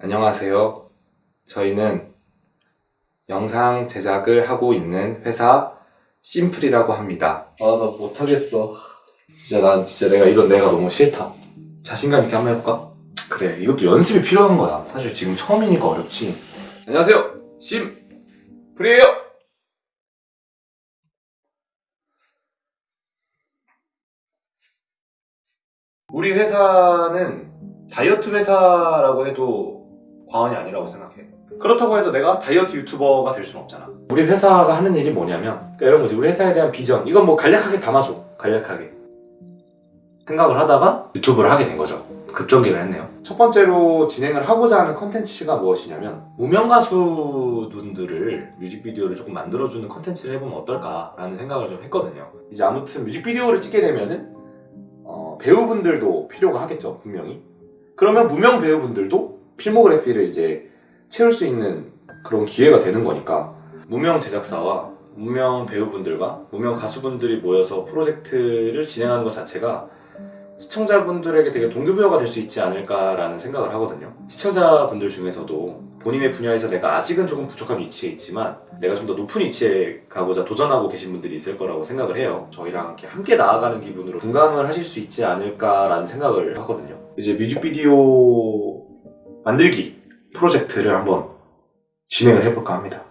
안녕하세요. 저희는 영상 제작을 하고 있는 회사 심플이라고 합니다. 아, 나 못하겠어. 진짜 난 진짜 내가 이런 내가 너무 싫다. 자신감 있게 한번 해볼까? 그래, 이것도 연습이 필요한 거야. 사실 지금 처음이니까 어렵지. 안녕하세요. 심플이에요. 우리 회사는 다이어트 회사라고 해도 과언이 아니라고 생각해. 그렇다고 해서 내가 다이어트 유튜버가 될 수는 없잖아. 우리 회사가 하는 일이 뭐냐면 그러니까 이런 거지. 우리 회사에 대한 비전. 이건 뭐 간략하게 담아줘. 간략하게. 생각을 하다가 유튜브를 하게 된 거죠. 급전개를 했네요. 첫 번째로 진행을 하고자 하는 컨텐츠가 무엇이냐면 무명 가수분들을 뮤직비디오를 조금 만들어주는 컨텐츠를 해보면 어떨까 라는 생각을 좀 했거든요. 이제 아무튼 뮤직비디오를 찍게 되면은 어, 배우분들도 필요가 하겠죠, 분명히. 그러면 무명 배우분들도 필모그래피를 이제 채울 수 있는 그런 기회가 되는 거니까 무명 제작사와 무명 배우분들과 무명 가수분들이 모여서 프로젝트를 진행하는 것 자체가 시청자분들에게 되게 동기부여가 될 수 있지 않을까라는 생각을 하거든요. 시청자분들 중에서도 본인의 분야에서 내가 아직은 조금 부족한 위치에 있지만 내가 좀 더 높은 위치에 가고자 도전하고 계신 분들이 있을 거라고 생각을 해요. 저희랑 이렇게 함께 나아가는 기분으로 공감을 하실 수 있지 않을까라는 생각을 하거든요. 이제 뮤직비디오 만들기 프로젝트를 한번 진행을 해볼까 합니다.